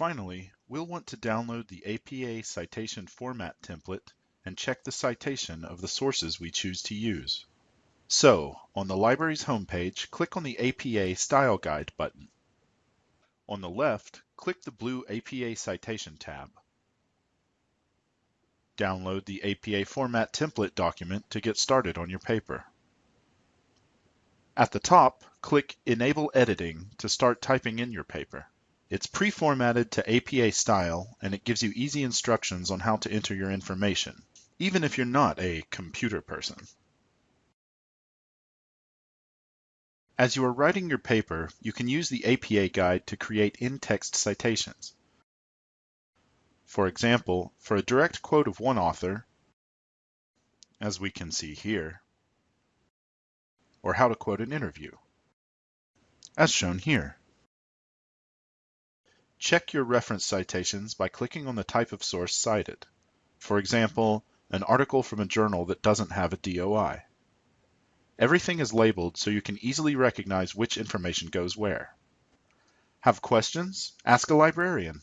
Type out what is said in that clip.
Finally, we'll want to download the APA citation format template and check the citation of the sources we choose to use. So, on the library's homepage, click on the APA Style Guide button. On the left, click the blue APA Citation tab. Download the APA Format Template document to get started on your paper. At the top, click Enable Editing to start typing in your paper. It's pre-formatted to APA style and it gives you easy instructions on how to enter your information, even if you're not a computer person. As you are writing your paper, you can use the APA guide to create in-text citations. For example, for a direct quote of one author, as we can see here, or how to quote an interview, as shown here. Check your reference citations by clicking on the type of source cited. For example, an article from a journal that doesn't have a DOI. Everything is labeled so you can easily recognize which information goes where. Have questions? Ask a librarian.